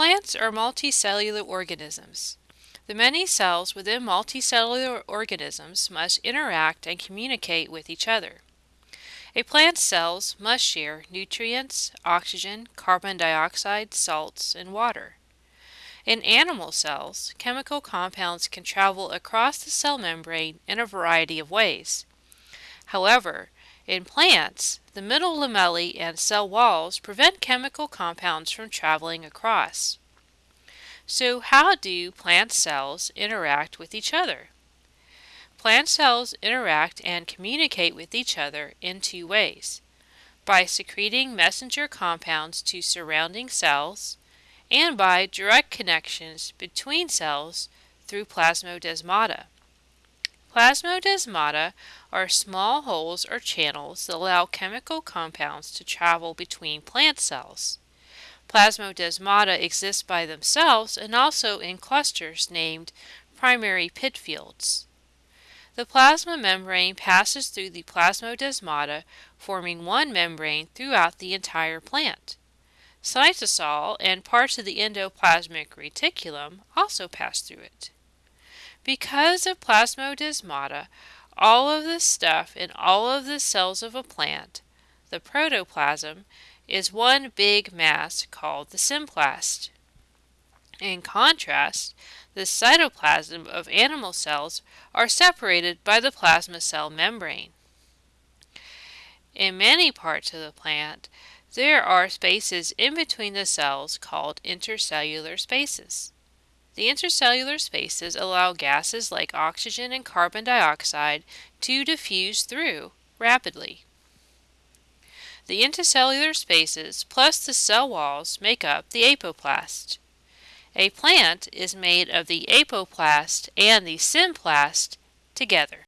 Plants are multicellular organisms. The many cells within multicellular organisms must interact and communicate with each other. A plant's cells must share nutrients, oxygen, carbon dioxide, salts, and water. In animal cells, chemical compounds can travel across the cell membrane in a variety of ways. However, in plants, the middle lamellae and cell walls prevent chemical compounds from traveling across. So how do plant cells interact with each other? Plant cells interact and communicate with each other in two ways by secreting messenger compounds to surrounding cells and by direct connections between cells through plasmodesmata. Plasmodesmata are small holes or channels that allow chemical compounds to travel between plant cells. Plasmodesmata exist by themselves and also in clusters named primary pit fields. The plasma membrane passes through the plasmodesmata, forming one membrane throughout the entire plant. Cytosol and parts of the endoplasmic reticulum also pass through it. Because of plasmodesmata, all of the stuff in all of the cells of a plant, the protoplasm, is one big mass called the symplast. In contrast, the cytoplasm of animal cells are separated by the plasma cell membrane. In many parts of the plant, there are spaces in between the cells called intercellular spaces. The intercellular spaces allow gases like oxygen and carbon dioxide to diffuse through rapidly. The intercellular spaces plus the cell walls make up the apoplast. A plant is made of the apoplast and the symplast together.